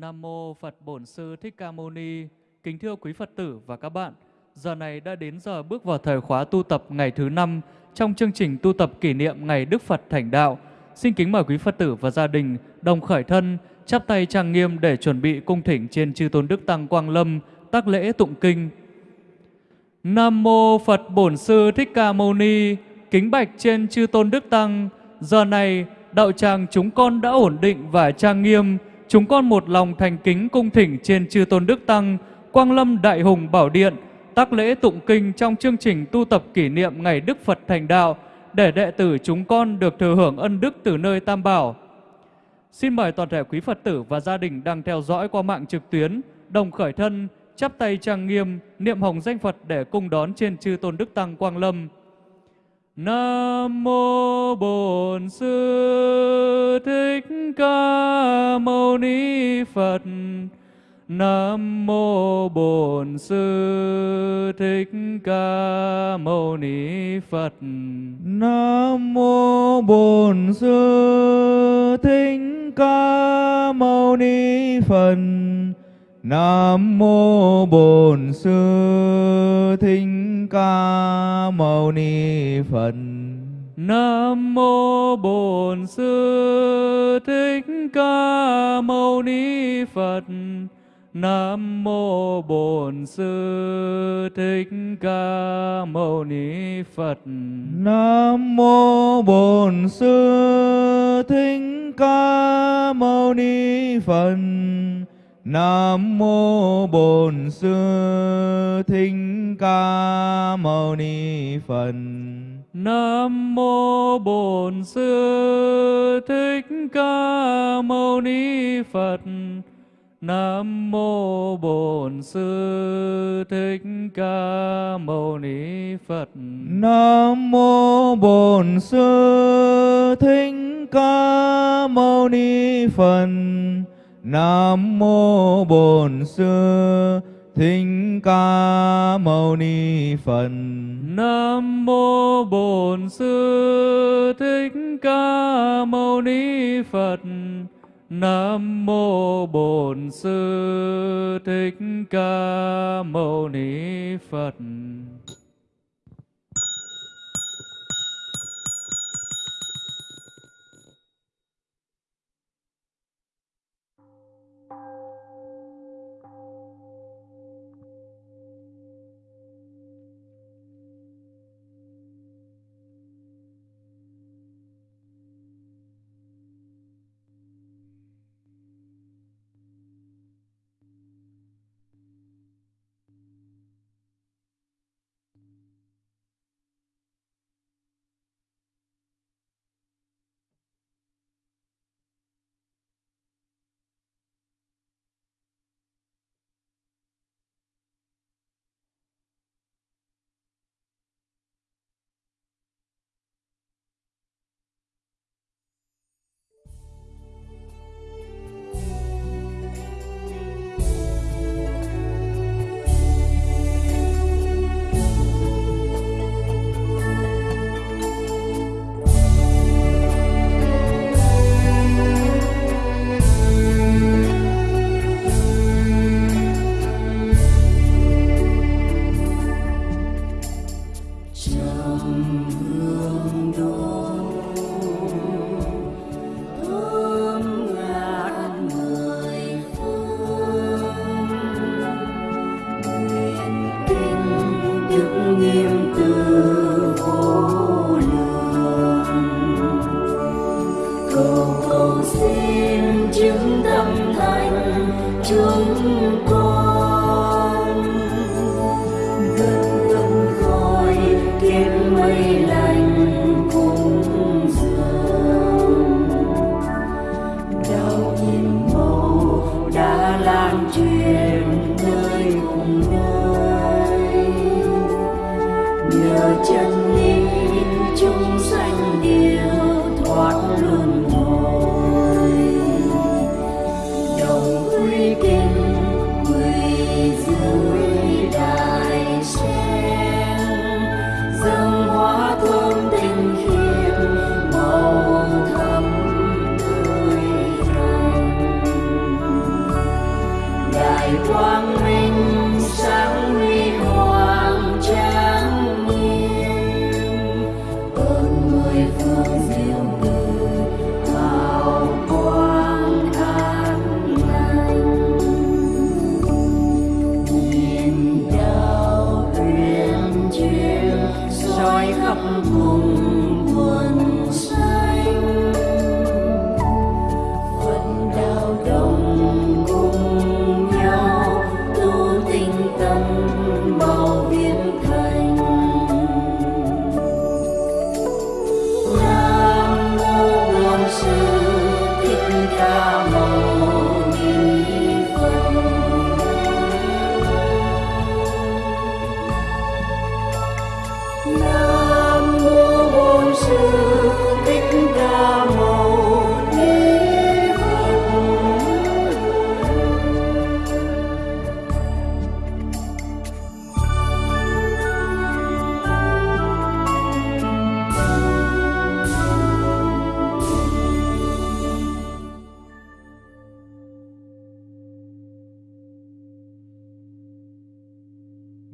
Nam mô Phật Bổn Sư Thích Ca Mâu Ni. Kính thưa quý Phật tử và các bạn, giờ này đã đến giờ bước vào thời khóa tu tập ngày thứ năm trong chương trình tu tập kỷ niệm ngày Đức Phật Thành Đạo. Xin kính mời quý Phật tử và gia đình đồng khởi thân, chắp tay trang nghiêm để chuẩn bị cung thỉnh trên chư tôn đức tăng Quang Lâm tác lễ tụng kinh. Nam mô Phật Bổn Sư Thích Ca Mâu Ni. Kính bạch trên chư tôn đức tăng, giờ này đạo tràng chúng con đã ổn định và trang nghiêm chúng con một lòng thành kính cung thỉnh trên chư tôn đức tăng, quang lâm đại hùng bảo điện, tác lễ tụng kinh trong chương trình tu tập kỷ niệm ngày đức phật thành đạo để đệ tử chúng con được thừa hưởng ân đức từ nơi tam bảo. Xin mời toàn thể quý phật tử và gia đình đang theo dõi qua mạng trực tuyến, đồng khởi thân, chắp tay trang nghiêm, niệm hồng danh phật để cung đón trên chư tôn đức tăng quang lâm. Nam mô Bổn Sư Thích Ca Mâu Ni Phật. Nam mô Bổn Sư Thích Ca Mâu Ni Phật. Nam mô Bổn Sư Thích Ca Mâu Ni Phật. Nam mô Bổn Sư Thích Ca Mâu Ni Phật. Nam mô Bổn Sư Thích Ca Mâu Ni Phật. Nam mô Bổn Sư Thích Ca Mâu Ni Phật. Nam mô Bổn Sư Thích Ca Mâu Ni Phật. Nam mô Bổn Sư Thích Ca Mâu Ni Phật. Nam mô Bổn Sư Thích Ca Mâu Ni Phật. Nam mô Bổn Sư Thích Ca Mâu Ni Phật. Nam mô Bổn Sư Thích Ca Mâu Ni Phật. Nam mô Bổn Sư Thích Ca Mâu Ni Phật. Nam mô Bổn Sư Thích Ca Mâu Ni Phật. Nam mô Bổn Sư Thích Ca Mâu Ni Phật. cầu xin chứng tâm thành chúng con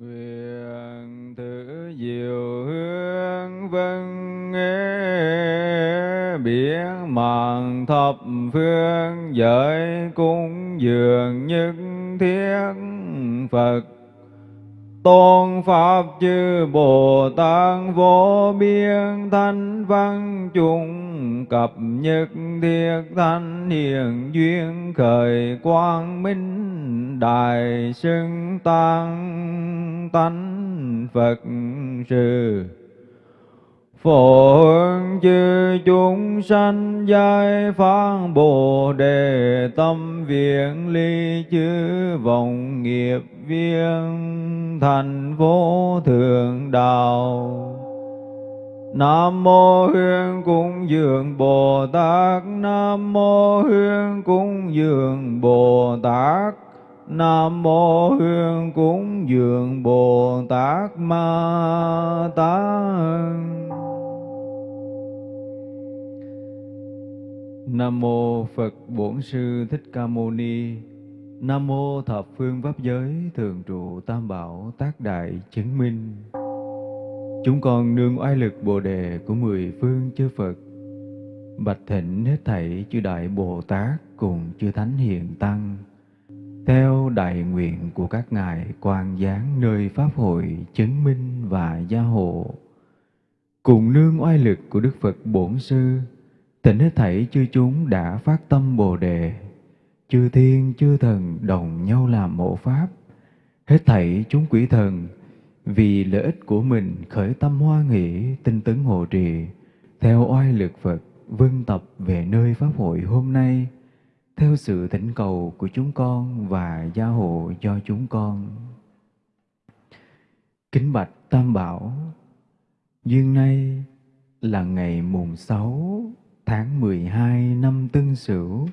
nguyện thử diệu hướng vân nghe biển mạng thập phương giới cung dường nhất thiết phật. Tôn Pháp chư Bồ Tát vô biên thanh văn chung cập nhất thiết thanh hiền duyên khởi quang minh đại xưng tăng tánh phật sự Phổ chư chúng sanh giai phán Bồ Đề tâm viện ly chư vọng nghiệp viên thành vô thượng đạo. Nam mô Hương Cung Dường Bồ Tát. Nam mô Hương Cung Dường Bồ Tát. Nam mô Hương Cúng Dường Bồ Tát Ma Tát Nam mô Phật Bổn Sư Thích Ca Mâu Ni. Nam mô Thập Phương Pháp Giới Thường trụ Tam Bảo Tác Đại Chứng Minh. Chúng con nương oai lực Bồ đề của mười phương chư Phật, bạch thịnh hết thảy chư đại Bồ Tát cùng chư thánh hiền tăng, theo đại nguyện của các ngài quan giáng nơi pháp hội chứng minh và gia hộ, cùng nương oai lực của Đức Phật Bổn Sư Tịnh hết thảy chư chúng đã phát tâm Bồ Đề, chư thiên chư thần đồng nhau làm mộ pháp, hết thảy chúng quỷ thần vì lợi ích của mình khởi tâm hoa nghĩ tinh tấn hộ trì, theo oai lực Phật vân tập về nơi pháp hội hôm nay, theo sự thỉnh cầu của chúng con và gia hộ cho chúng con. Kính bạch Tam Bảo, duyên nay là ngày mùng sáu tháng 12 năm Tân Sửu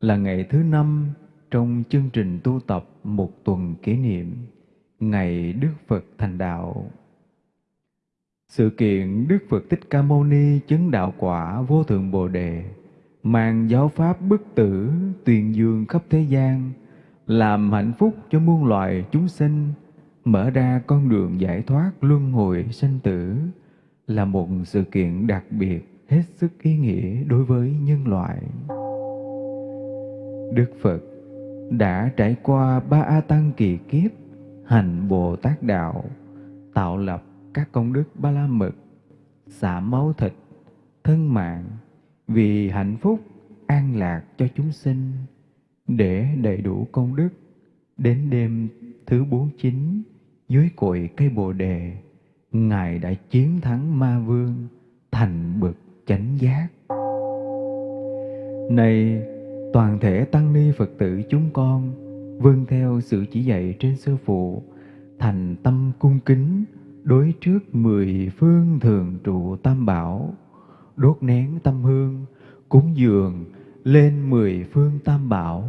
là ngày thứ năm trong chương trình tu tập một tuần kỷ niệm Ngày Đức Phật thành đạo. Sự kiện Đức Phật Thích Ca Mâu Ni chứng đạo quả vô thượng Bồ đề, mang giáo pháp bức tử tuyên dương khắp thế gian, làm hạnh phúc cho muôn loài chúng sinh, mở ra con đường giải thoát luân hồi sanh tử là một sự kiện đặc biệt hết sức ý nghĩa đối với nhân loại. Đức Phật đã trải qua ba A Tăng kỳ kiếp, hành Bồ Tát Đạo, tạo lập các công đức ba la mật, xả máu thịt, thân mạng, vì hạnh phúc, an lạc cho chúng sinh, để đầy đủ công đức, đến đêm thứ bốn chín dưới cội cây Bồ Đề, Ngài đã chiến thắng ma vương, thành bậc chánh giác. Này toàn thể tăng ni phật tử chúng con vâng theo sự chỉ dạy trên sư phụ thành tâm cung kính đối trước mười phương thường trụ tam bảo đốt nén tâm hương, cúng dường lên mười phương tam bảo,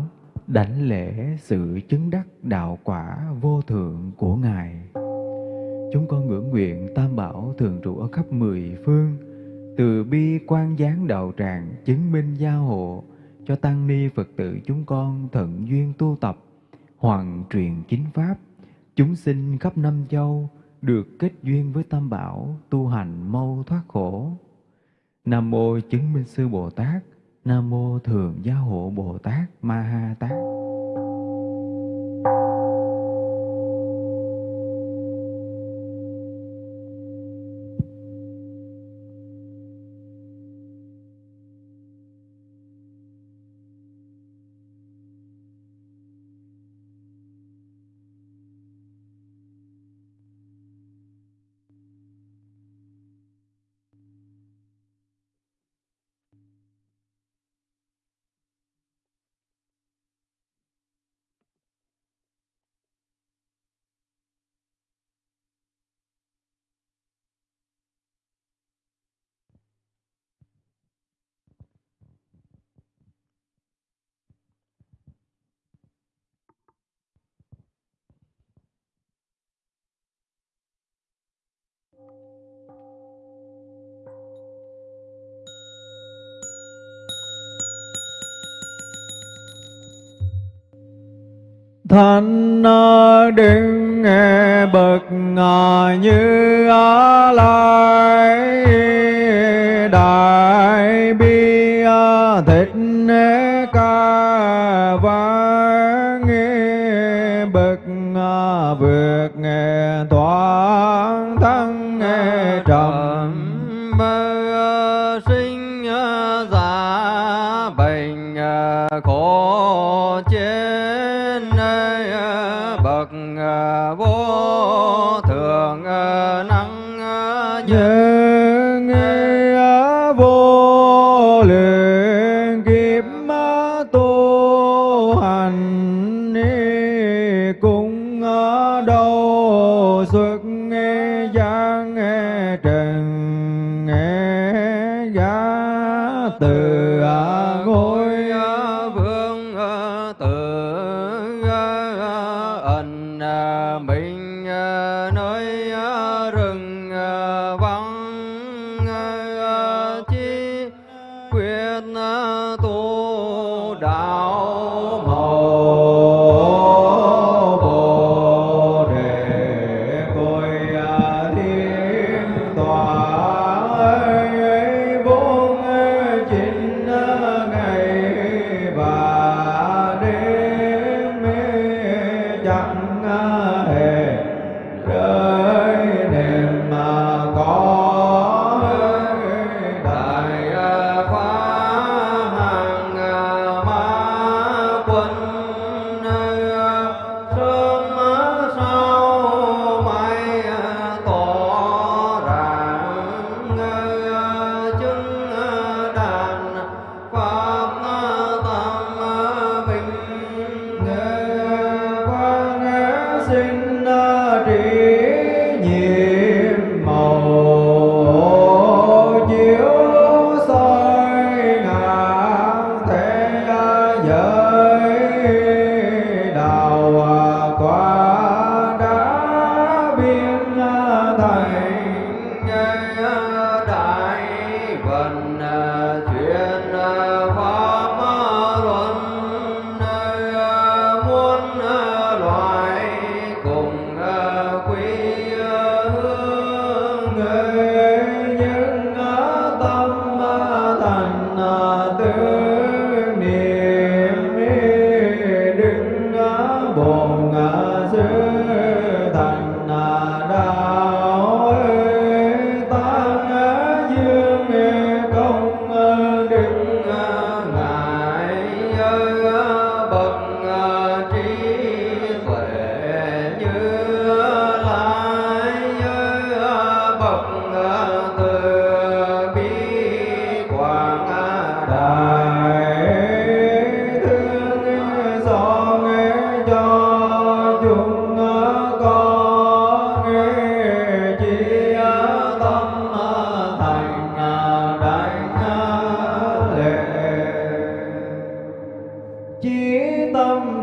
đảnh lễ sự chứng đắc đạo quả vô thượng của Ngài. Chúng con ngưỡng nguyện tam bảo thường trụ ở khắp mười phương, từ bi quan gián đạo tràng chứng minh gia hộ cho tăng ni Phật tử chúng con thận duyên tu tập, hoàn truyền chính pháp, chúng sinh khắp năm châu được kết duyên với tam bảo tu hành mau thoát khổ Nam mô chứng minh sư Bồ Tát, Nam mô Thượng Gia hộ Bồ Tát Ma Ha Tát. thanh đứng nghe bậc ngà như á la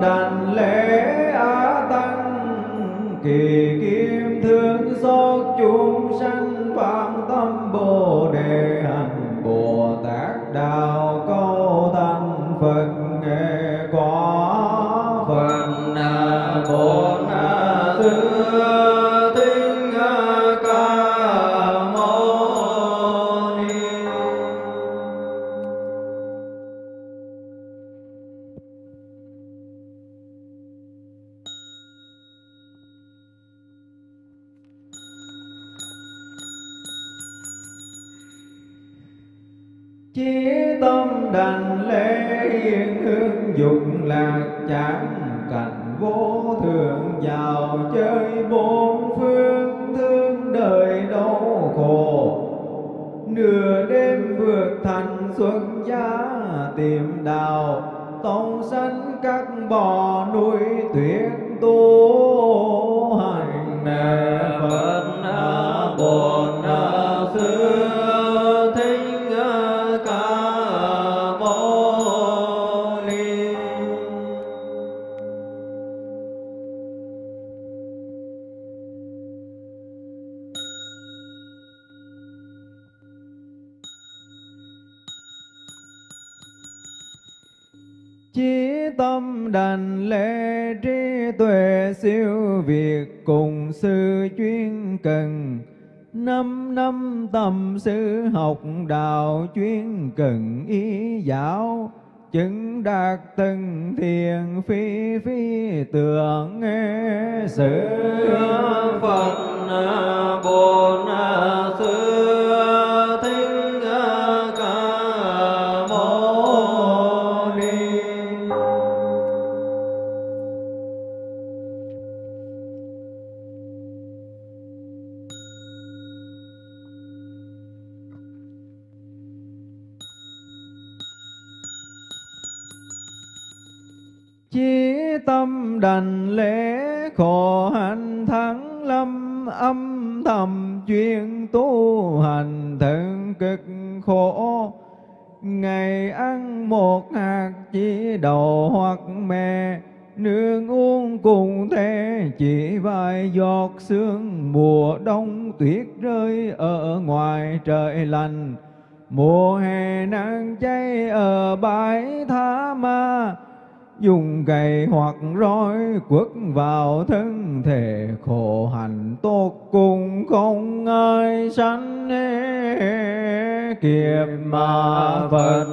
dan tâm đành lễ, khổ hạnh thắng lâm, âm thầm chuyên tu hành thân cực khổ. Ngày ăn một hạt chỉ đầu hoặc mè nương uống cùng thế, chỉ vài giọt sương mùa đông tuyết rơi ở ngoài trời lạnh mùa hè nắng cháy ở bãi tha ma dùng gậy hoặc roi quất vào thân thể, khổ hạnh tốt cùng không ai sanh kiếp mà phật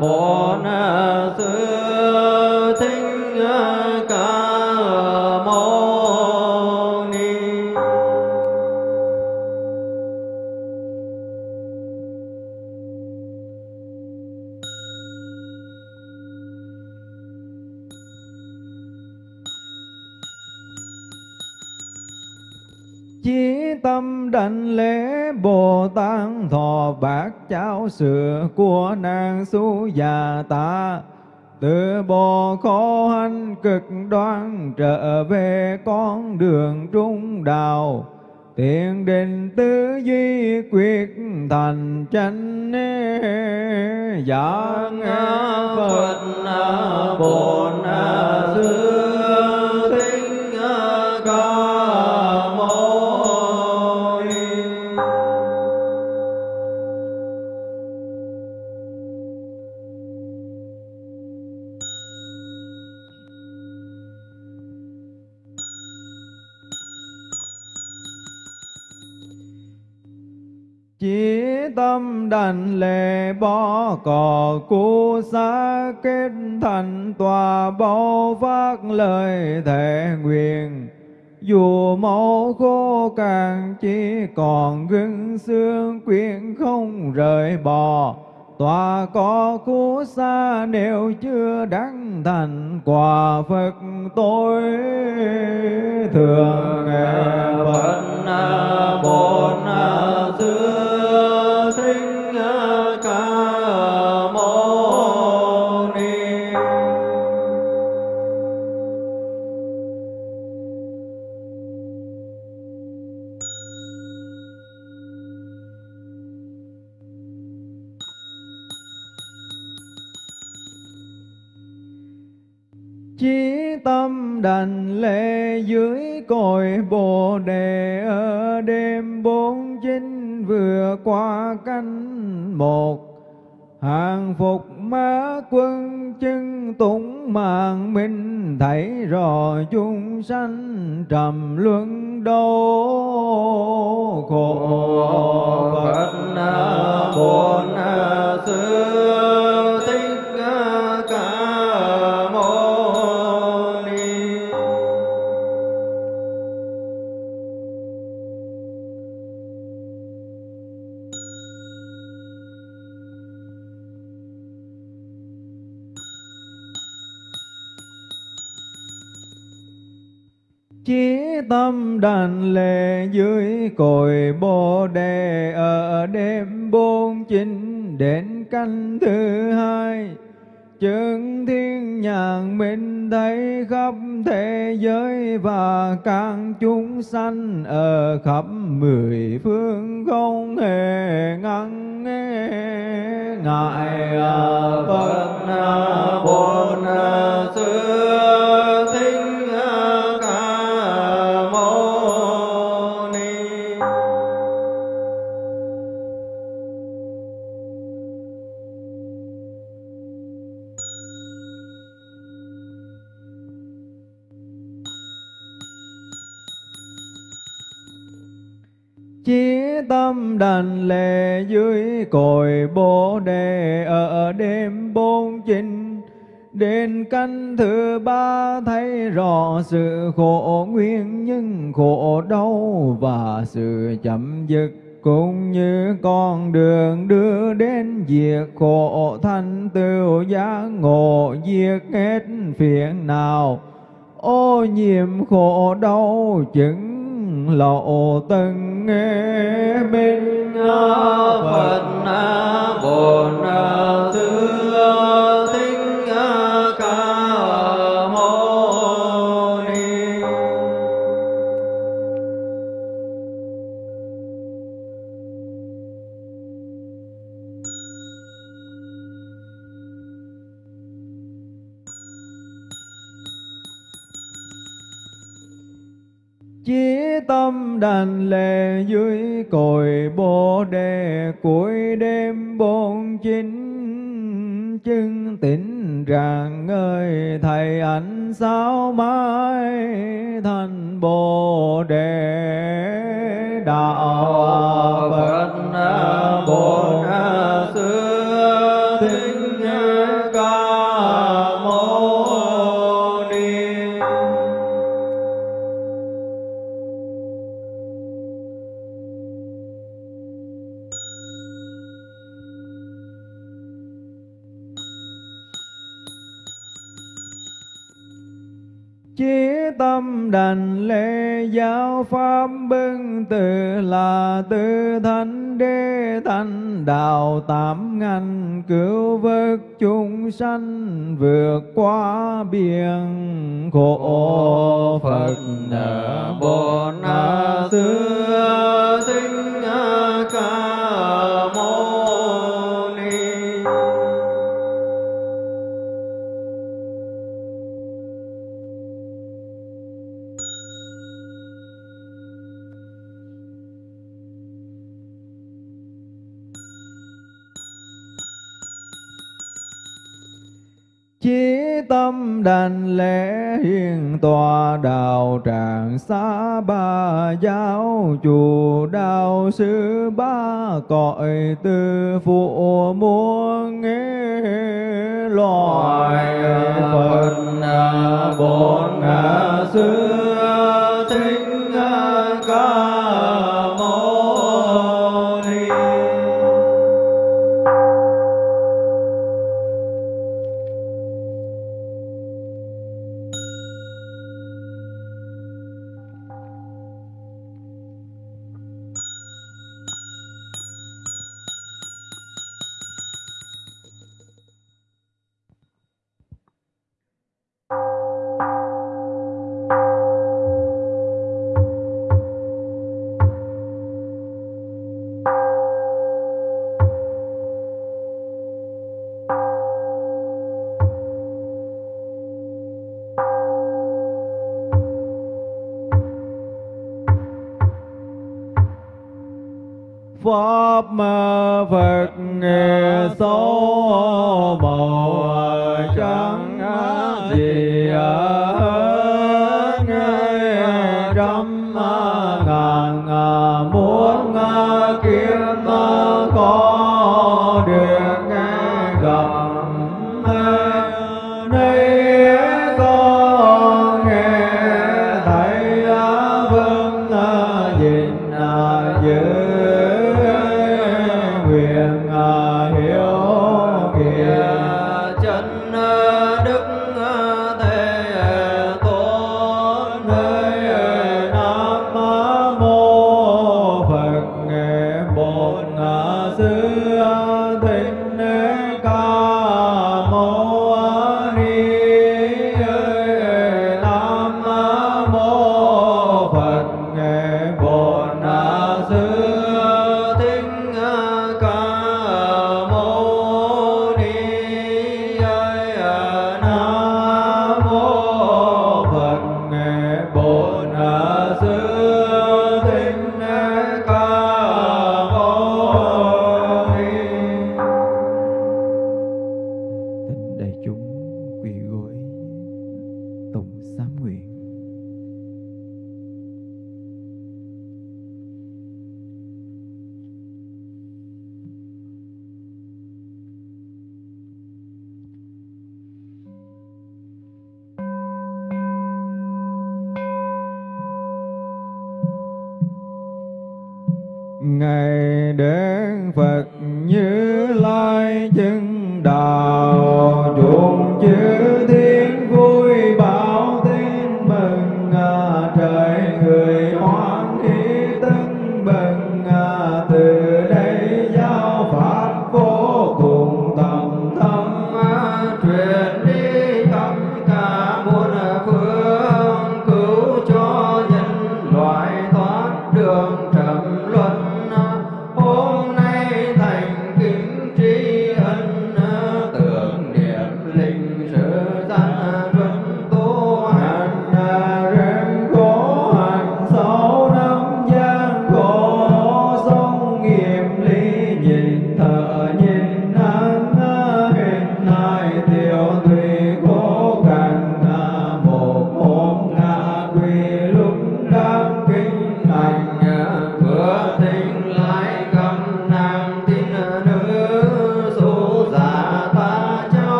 bốn sư thích ca mâu tâm đảnh lễ Bồ Tát thọ bạc cháo sữa của nàng su già ta từ bồ khổ hạnh cực đoan trở về con đường trung đạo, tiền định tư duy quyết thành chánh giảng phật bổn sư tâm đành lệ bỏ cỏ cu xa kết thành tòa bao phát lời thệ nguyện dù máu khô càng chỉ còn gân xương quyện không rời bỏ tòa có khu xa nếu chưa đắc thành quả Phật tôi thường nghe Phật bốn xưa tâm đành lễ dưới cội bồ đề. Ở đêm bốn chín vừa qua canh một, hàng phục má quân chân tụng mạng minh thảy rò chung sanh trầm luân đau khổ. Phật bồn sư xưa ca chí tâm đàn lệ dưới cội bồ đề. Ở đêm bốn chín đến canh thứ hai chứng thiên nhàn minh thấy khắp thế giới và các chúng sanh ở khắp mười phương không hề ngăn ngại à, Phật à, bốn xưa à, tâm đảnh dưới cội bồ đề. Ở đêm bốn chín đến canh thứ ba, thấy rõ sự khổ nguyên nhưng khổ đau và sự chậm dứt. Cũng như con đường đưa đến diệt khổ thanh tựu giác ngộ diệt hết phiền nào. Ô nhiễm khổ đau, chứng lộ từng minh phật bổn sư tâm đàn lệ dưới cội bồ đề, cuối đêm bốn chín chứng tỉnh rằng ơi thầy ảnh sao mãi thành bồ đề. Đạo phật, bổn sư tâm lễ giáo pháp bưng từ là tư thánh đế thánh đạo tám ngành cứu vớt chúng sanh vượt qua biển khổ phật bồ na xưa tinh ca chí tâm đành lễ hiền tòa đạo tràng xa ba giáo chùa đạo sư ba cõi tư phụ muôn nghe loài phật bổn sư thích ca pháp phật số màu trắng gì hết nghe trăm ngàn muôn kiếm có được nghe gặp nay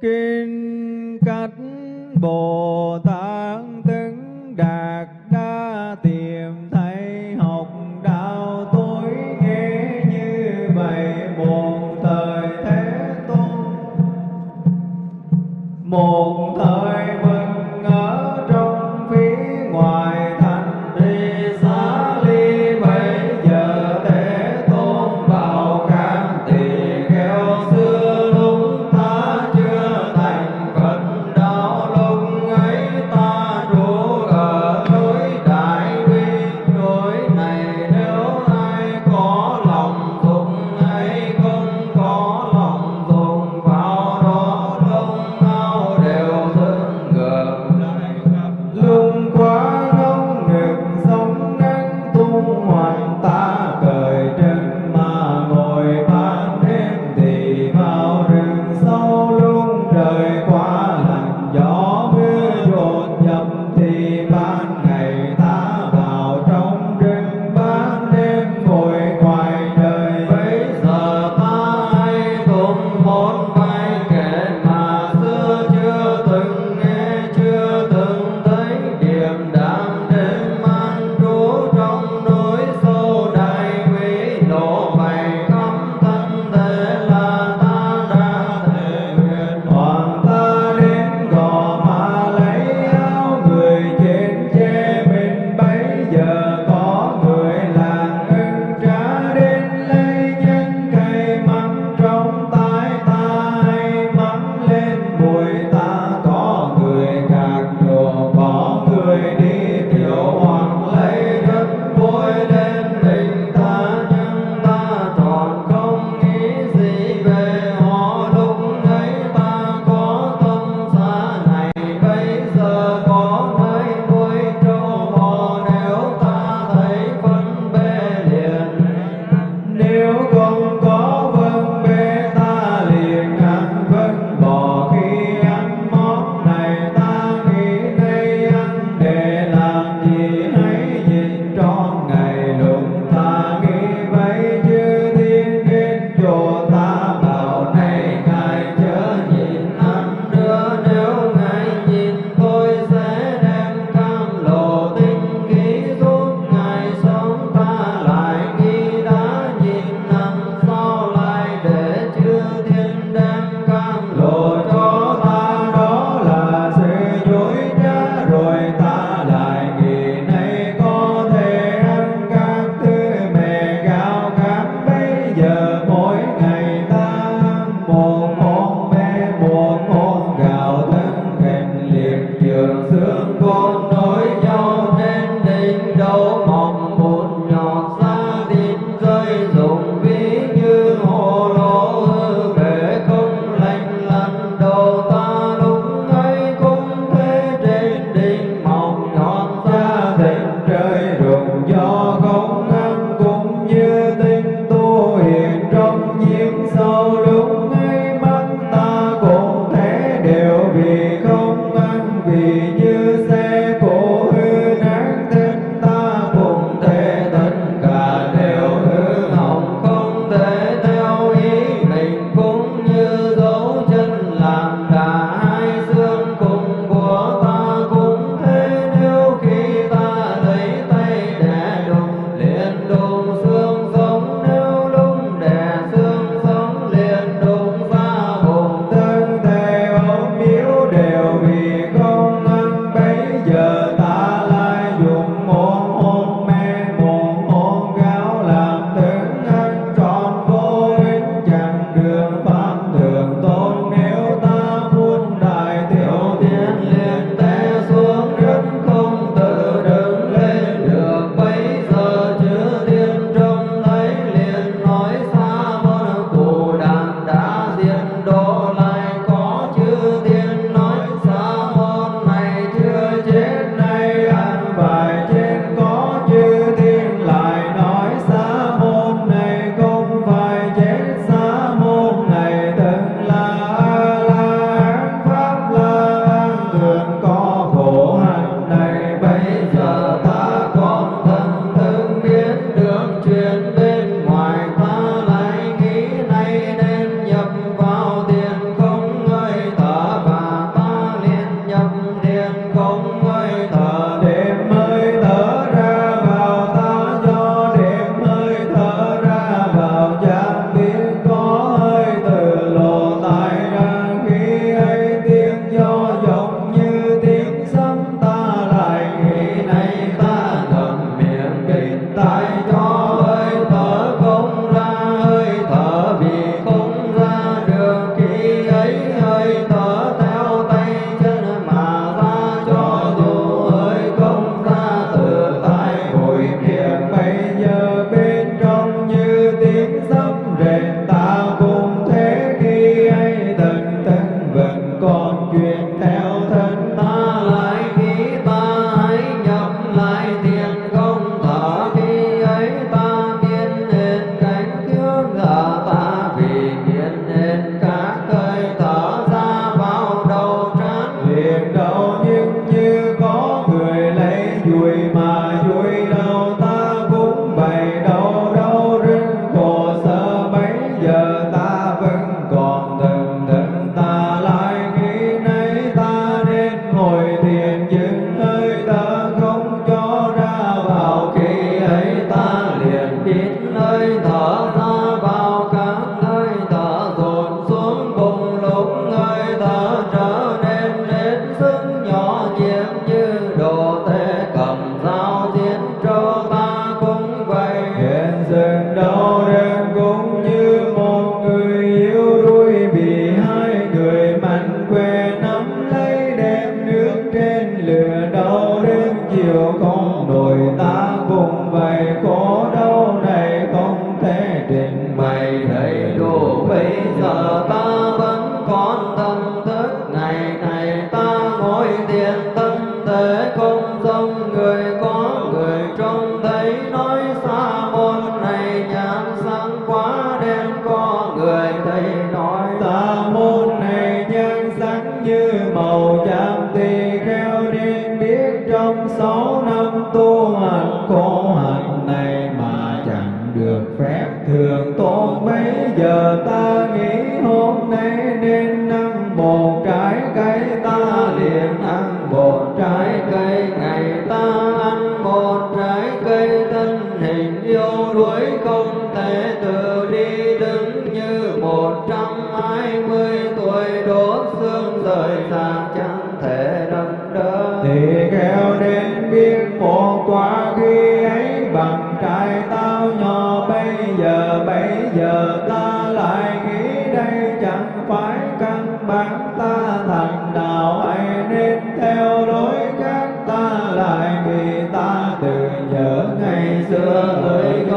kinh cắt bồ tát.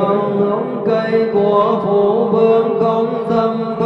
Người ngóng cây của phụ vương không dâm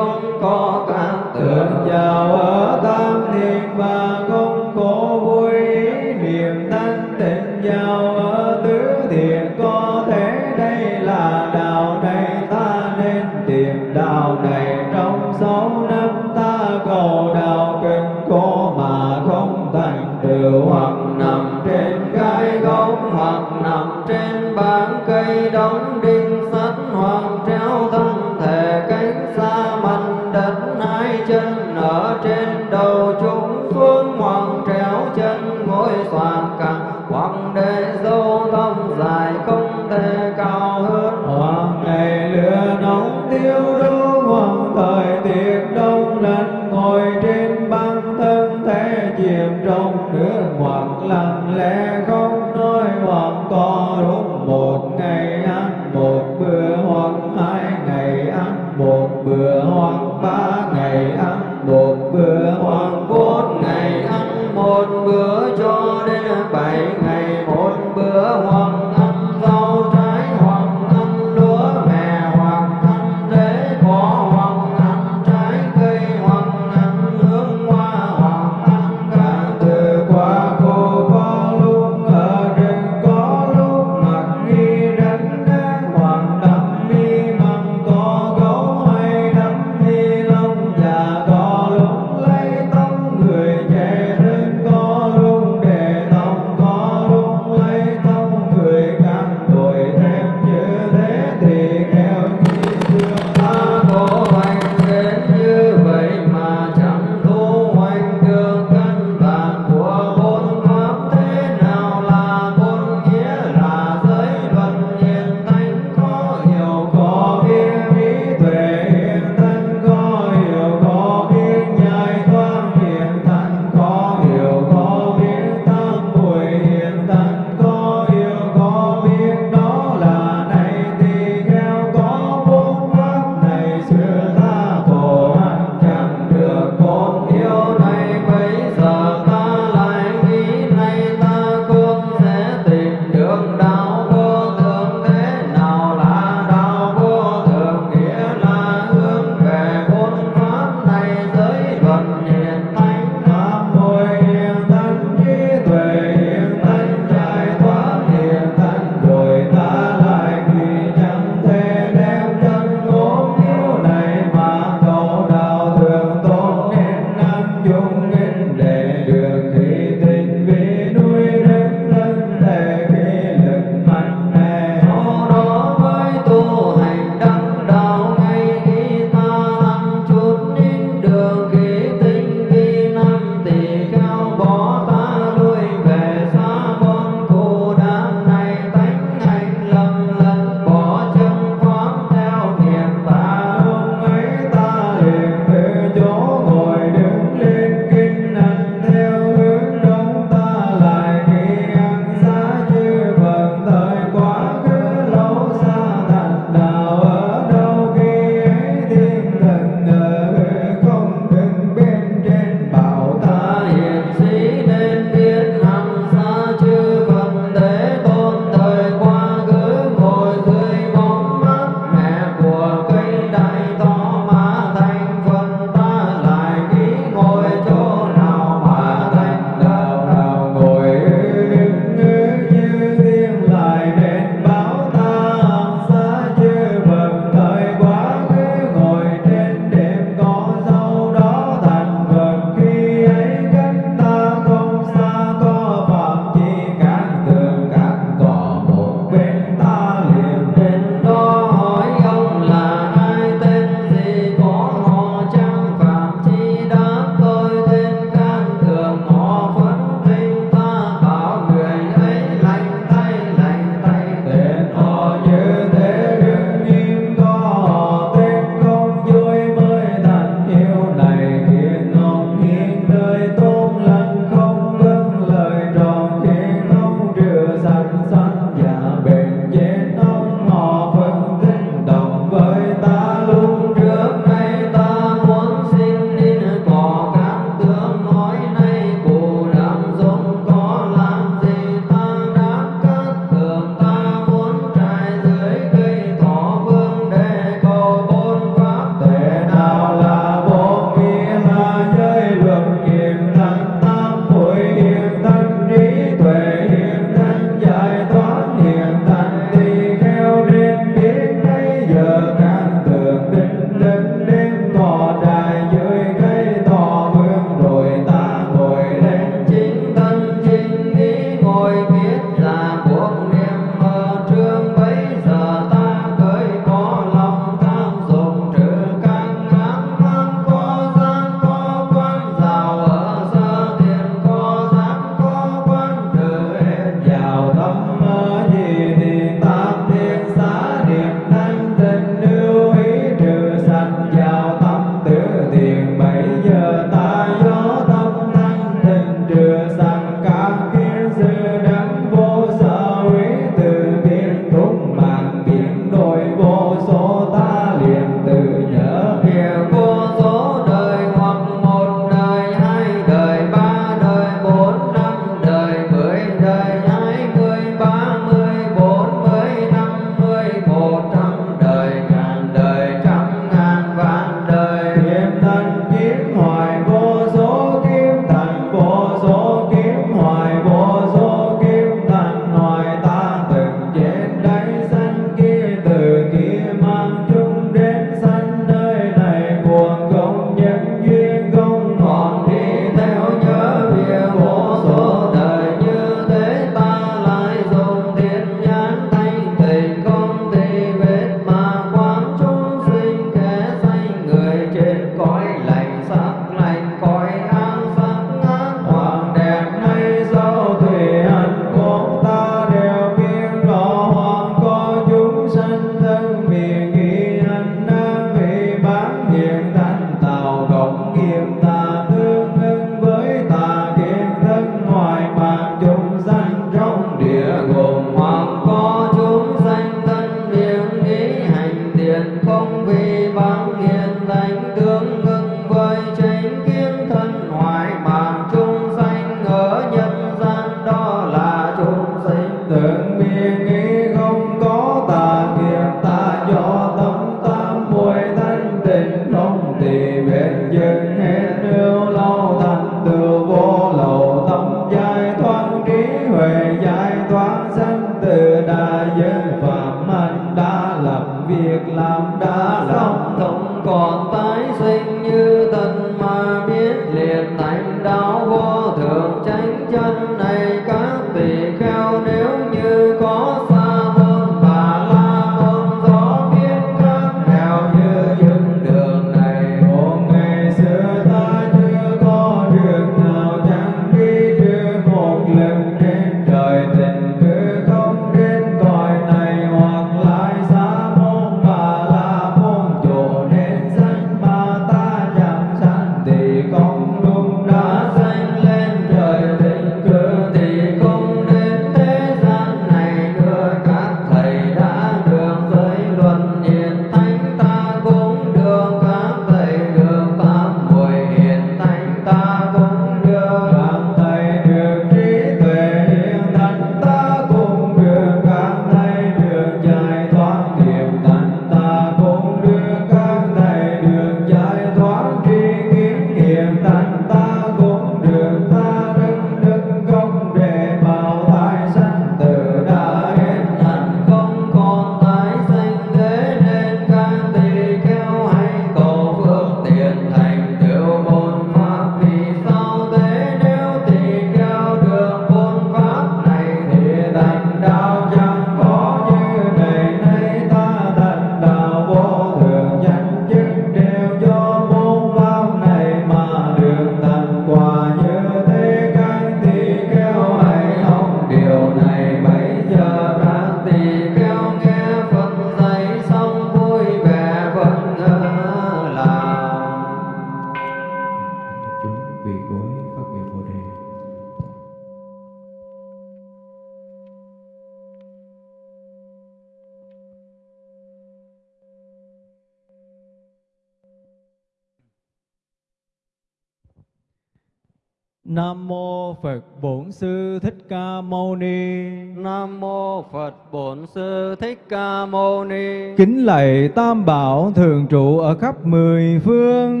Tam Bảo thường trụ ở khắp mười phương.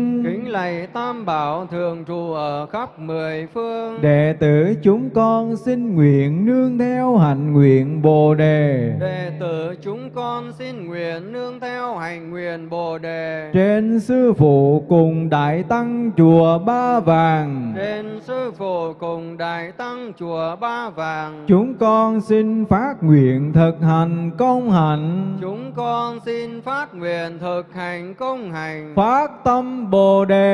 Lạy Tam Bảo thường trụ ở khắp mười phương. Đệ tử chúng con xin nguyện nương theo hạnh nguyện Bồ đề. Đệ tử chúng con xin nguyện nương theo hành nguyện Bồ đề. Trên sư phụ cùng đại tăng chùa Ba Vàng. Trên sư phụ cùng đại tăng chùa Ba Vàng. Chúng con xin phát nguyện thực hành công hạnh. Chúng con xin phát nguyện thực hành công hành. Phát tâm Bồ đề.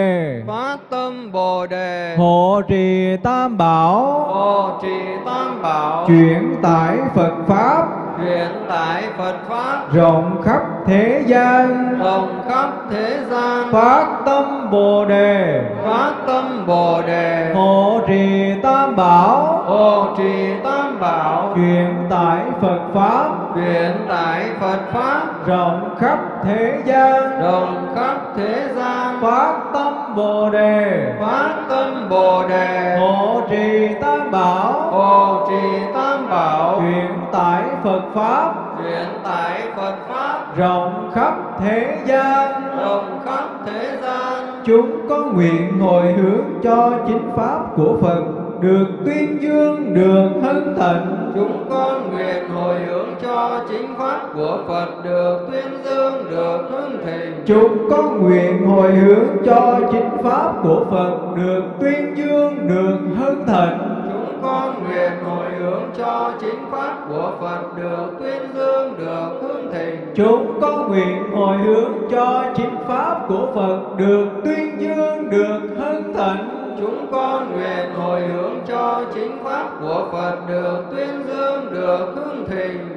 Phát tâm Bồ đề. Hộ trì Tam Bảo. Hộ trì Tam Bảo. Chuyển tải Phật Pháp Truyền tải Phật Pháp rộng khắp thế gian. rộng khắp thế gian. Phát tâm Bồ đề. Phát tâm Bồ đề. Hộ trì Tam Bảo. Hộ trì Tam Bảo. Truyền tải Phật Pháp Truyền tải Phật Pháp rộng khắp thế gian. rộng khắp thế gian. Phát tâm Bồ đề. Phát tâm Bồ đề. Hộ trì Tam Bảo. Hộ trì Tam Bảo. Truyền tải Phật Pháp Truyền tải Phật Pháp rộng khắp thế gian. rộng khắp thế gian. Chúng có nguyện hồi hướng cho chính pháp của Phật được tuyên dương, được hân thịnh. Chúng con nguyện hồi hướng cho chính pháp của Phật được tuyên dương, được hưng thịnh. Chúng con nguyện hồi hướng cho chính pháp của Phật được tuyên dương, được hân thịnh. Chúng con nguyện hồi hướng cho chính pháp của Phật được tuyên dương, được hưng thịnh. Chúng con nguyện hồi hướng cho chính pháp của Phật được tuyên dương, được hân thịnh. Chúng con nguyện hồi hướng cho chính pháp của Phật được tuyên dương, được hương thịnh.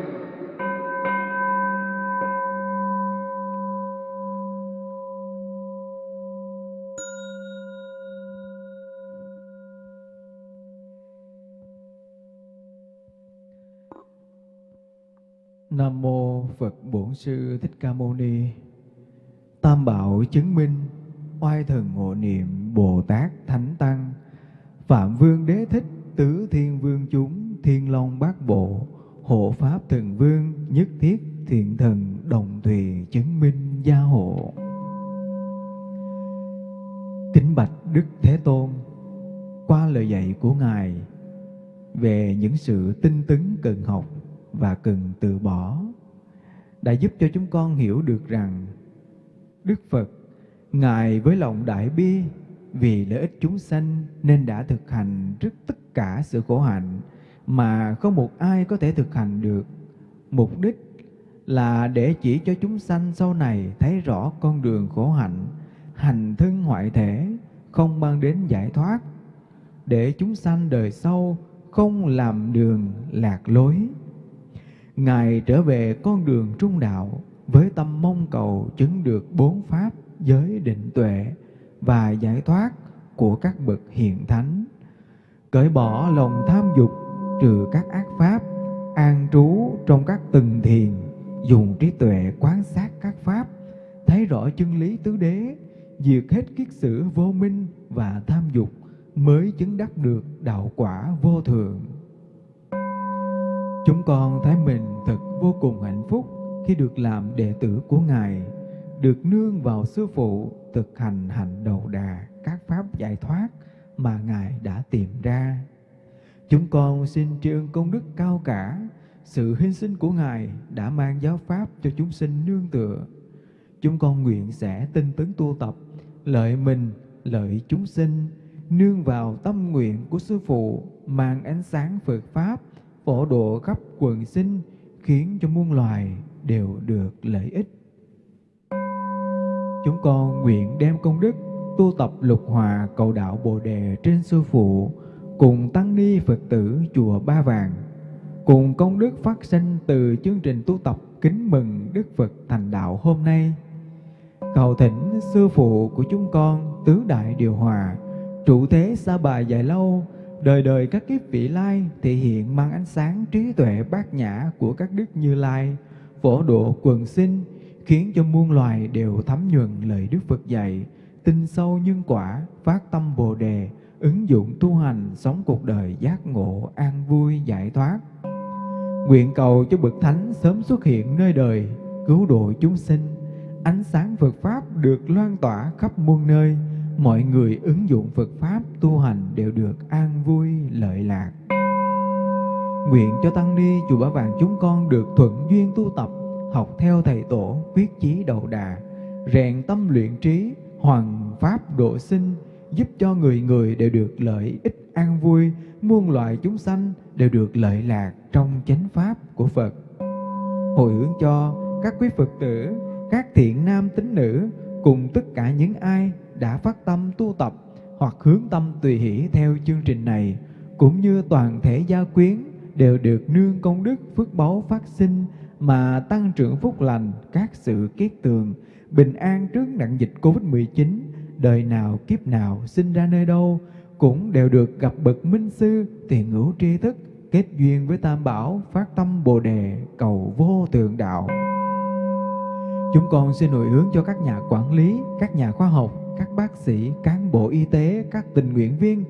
Nam mô Phật Bổn Sư Thích Ca Mâu Ni. Tam bảo chứng minh, oai thần hộ niệm Bồ Tát Thánh Tăng, Phạm Vương Đế Thích, Tứ Thiên Vương chúng, Thiên Long Bát Bộ, Hộ Pháp Thần Vương, Nhất Thiết Thiện Thần, Đồng Thùy chứng minh gia hộ. Kính bạch Đức Thế Tôn, qua lời dạy của Ngài về những sự tinh tấn cần học và cần từ bỏ. đã giúp cho chúng con hiểu được rằng Đức Phật, Ngài với lòng đại bi vì lợi ích chúng sanh nên đã thực hành trước tất cả sự khổ hạnh mà không một ai có thể thực hành được. Mục đích là để chỉ cho chúng sanh sau này thấy rõ con đường khổ hạnh, hành thân hoại thể, không mang đến giải thoát, để chúng sanh đời sau không làm đường lạc lối. Ngài trở về con đường trung đạo với tâm mong cầu chứng được bốn pháp giới định tuệ và giải thoát của các bậc hiền thánh, cởi bỏ lòng tham dục trừ các ác pháp, an trú trong các từng thiền, dùng trí tuệ quán sát các pháp, thấy rõ chân lý tứ đế, diệt hết kiết sử vô minh và tham dục, mới chứng đắc được đạo quả vô thường. Chúng con thấy mình thật vô cùng hạnh phúc khi được làm đệ tử của Ngài, được nương vào Sư Phụ thực hành hành đầu đà các pháp giải thoát mà Ngài đã tìm ra. Chúng con xin tri ân công đức cao cả, sự hy sinh của Ngài đã mang giáo pháp cho chúng sinh nương tựa. Chúng con nguyện sẽ tinh tấn tu tập, lợi mình, lợi chúng sinh, nương vào tâm nguyện của Sư Phụ, mang ánh sáng Phật Pháp, phổ độ khắp quần sinh, khiến cho muôn loài đều được lợi ích. Chúng con nguyện đem công đức tu tập lục hòa cầu đạo Bồ Đề trên Sư Phụ, cùng Tăng Ni Phật tử Chùa Ba Vàng, cùng công đức phát sinh từ chương trình tu tập kính mừng Đức Phật thành đạo hôm nay. Cầu thỉnh Sư Phụ của chúng con tứ đại điều hòa, trụ thế xa bà dài lâu, đời đời các kiếp vị lai thể hiện mang ánh sáng trí tuệ bát nhã của các đức như lai, phổ độ quần sinh, khiến cho muôn loài đều thấm nhuần lời Đức Phật dạy, tin sâu nhân quả, phát tâm Bồ đề, ứng dụng tu hành, sống cuộc đời giác ngộ, an vui, giải thoát. Nguyện cầu cho bậc thánh sớm xuất hiện nơi đời, cứu độ chúng sinh, ánh sáng Phật pháp được loan tỏa khắp muôn nơi, mọi người ứng dụng Phật pháp tu hành đều được an vui, lợi lạc. Nguyện cho tăng ni chùa Bảo Vàng chúng con được thuận duyên tu tập, học theo thầy tổ, quyết chí đầu đà, rèn tâm luyện trí, hoàn pháp độ sinh, giúp cho người người đều được lợi ích an vui, muôn loài chúng sanh đều được lợi lạc trong chánh pháp của Phật. Hồi hướng cho các quý Phật tử, các thiện nam tín nữ cùng tất cả những ai đã phát tâm tu tập hoặc hướng tâm tùy hỷ theo chương trình này, cũng như toàn thể gia quyến đều được nương công đức phước báu phát sinh mà tăng trưởng phúc lành các sự kiết tường, bình an trước nạn dịch Covid-19, đời nào kiếp nào sinh ra nơi đâu, cũng đều được gặp bậc minh sư tiền ngữ tri thức, kết duyên với Tam Bảo, phát tâm Bồ Đề, cầu vô thượng đạo. Chúng con xin hồi hướng cho các nhà quản lý, các nhà khoa học, các bác sĩ, cán bộ y tế, các tình nguyện viên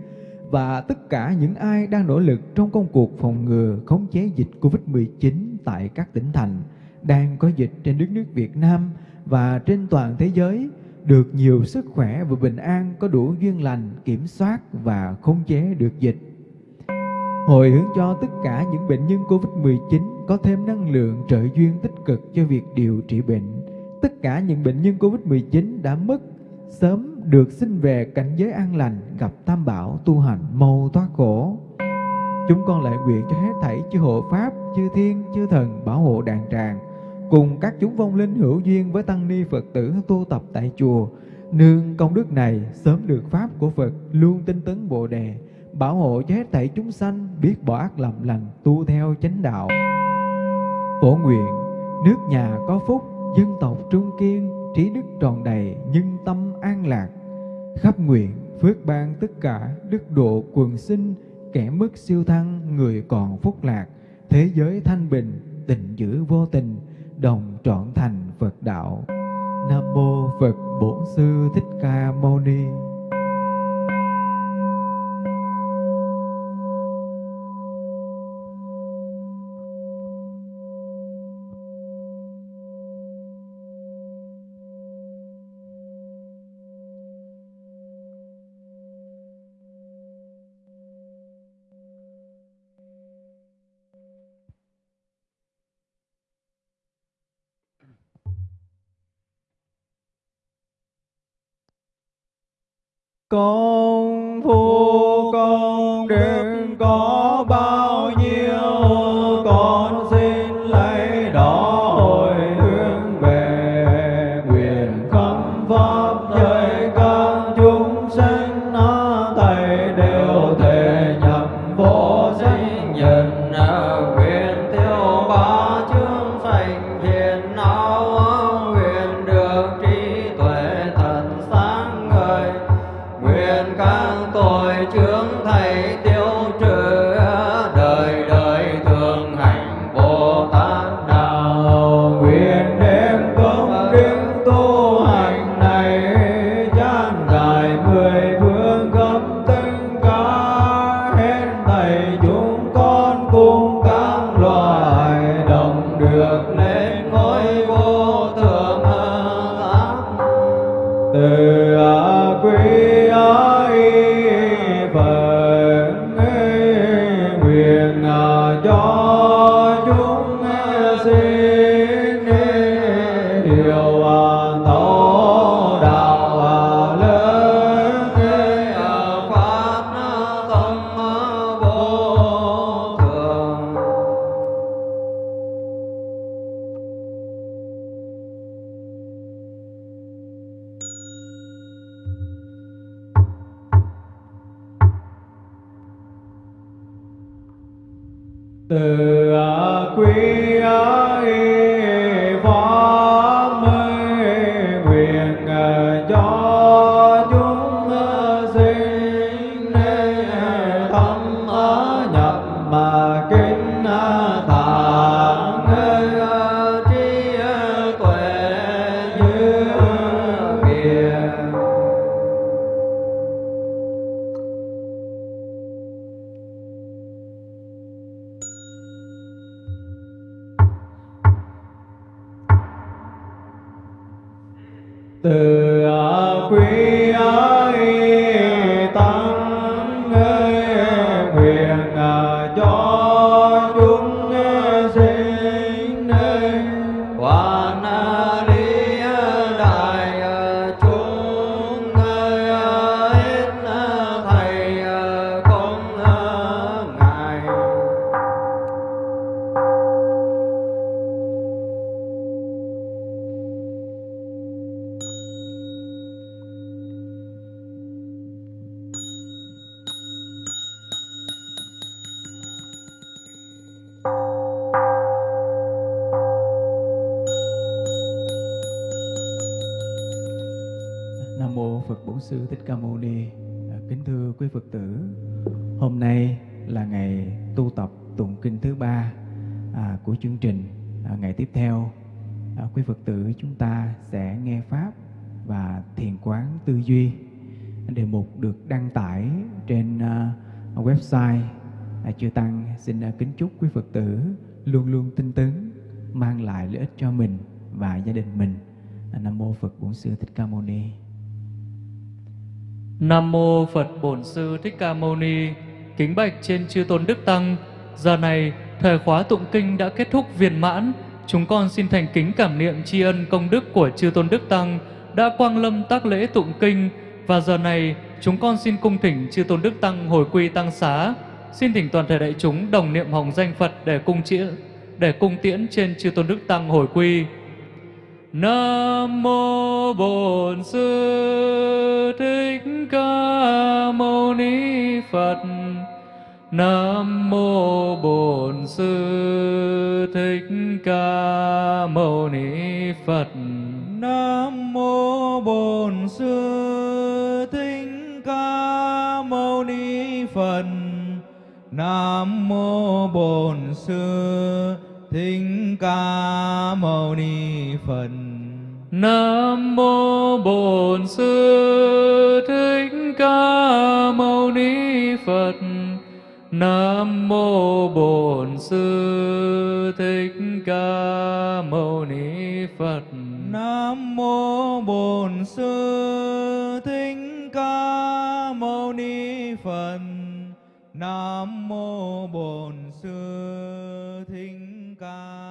và tất cả những ai đang nỗ lực trong công cuộc phòng ngừa khống chế dịch Covid-19 tại các tỉnh thành đang có dịch trên đất nước Việt Nam và trên toàn thế giới, được nhiều sức khỏe và bình an có đủ duyên lành, kiểm soát và khống chế được dịch. Hồi hướng cho tất cả những bệnh nhân COVID-19 có thêm năng lượng trợ duyên tích cực cho việc điều trị bệnh. Tất cả những bệnh nhân COVID-19 đã mất, sớm được sinh về cảnh giới an lành, gặp tam bảo tu hành mau thoát khổ. Chúng con lại nguyện cho hết thảy chư hộ pháp, chư thiên, chư thần bảo hộ đàn tràng cùng các chúng vong linh hữu duyên với tăng ni Phật tử tu tập tại chùa, nương công đức này sớm được pháp của Phật luôn tinh tấn Bồ đề, bảo hộ cho hết thảy chúng sanh biết bỏ ác làm lành, tu theo chánh đạo. Phổ nguyện, nước nhà có phúc, dân tộc trung kiên, trí đức tròn đầy, nhân tâm an lạc. Khắp nguyện, phước ban tất cả, đức độ quần sinh, kẻ mất siêu thăng, người còn phúc lạc, thế giới thanh bình, tình giữ vô tình, đồng trọn thành Phật đạo. Nam mô Phật Bổn Sư Thích Ca Mâu Ni. Công Phật tử, hôm nay là ngày tu tập tụng kinh thứ ba à, của chương trình. À, ngày tiếp theo, à, quý Phật tử chúng ta sẽ nghe pháp và thiền quán tư duy. Đề mục được đăng tải trên à, website à, Chư Tăng xin à, kính chúc quý Phật tử luôn luôn tinh tấn, mang lại lợi ích cho mình và gia đình mình. À, Nam mô Phật Bổn Sư Thích Ca Mâu Ni. Nam mô Phật Bổn Sư Thích Ca Mâu Ni. Kính bạch trên chư tôn đức tăng. Giờ này, thời khóa tụng kinh đã kết thúc viên mãn. Chúng con xin thành kính cảm niệm tri ân công đức của chư tôn đức tăng đã quang lâm tác lễ tụng kinh và giờ này chúng con xin cung thỉnh chư tôn đức tăng hồi quy tăng xá. Xin thỉnh toàn thể đại chúng đồng niệm hồng danh Phật để cung chĩa để cung tiễn trên chư tôn đức tăng hồi quy. Nam mô Bổn Sư Thích Ca Mâu Ni Phật. Nam mô Bổn Sư Thích Ca Mâu Ni Phật. Nam mô Bổn Sư Thích Ca Mâu Ni Phật. Nam mô Bổn Sư Thích Ca Mâu Ni Phật. Nam mô Bổn Sư Thích Ca Mâu Ni Phật. Nam mô Bổn Sư Thích Ca Mâu Ni Phật. Nam mô Bổn Sư Thích Ca Mâu Ni Phật. Nam mô Bổn Sư 감사합니다.